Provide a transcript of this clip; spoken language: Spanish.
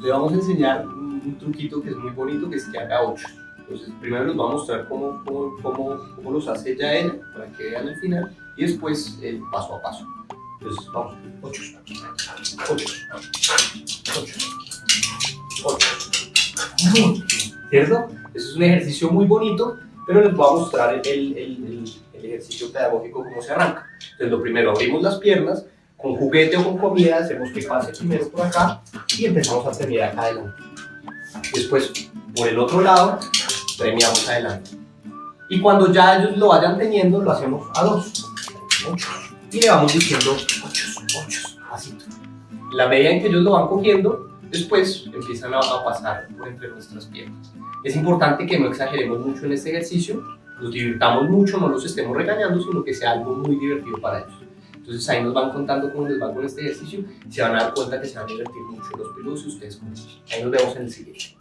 le vamos a enseñar un, truquito que es muy bonito, que es que haga 8. Entonces, primero les voy a mostrar cómo, cómo, cómo, cómo los hace ya ella, para que vean el final, y después el paso a paso. Entonces, vamos, 8, 8, 8, 8. ¿Cierto? Eso es un ejercicio muy bonito, pero les voy a mostrar el, el, el, el ejercicio pedagógico cómo se arranca. Entonces, lo primero, abrimos las piernas, con juguete o con comida, hacemos que pase primero por acá y empezamos a premiar acá adelante. Después, por el otro lado, premiamos adelante. Y cuando ya ellos lo vayan teniendo, lo hacemos a dos. Ocho. Y le vamos diciendo ocho, ocho, así. La medida en que ellos lo van cogiendo, después empiezan a, a pasar por entre nuestras piernas. Es importante que no exageremos mucho en este ejercicio, nos divirtamos mucho, no los estemos regañando, sino que sea algo muy divertido para ellos. Entonces ahí nos van contando cómo les va con este ejercicio y se van a dar cuenta que se van a divertir mucho los peludos y ustedes con. Ahí nos vemos en el siguiente.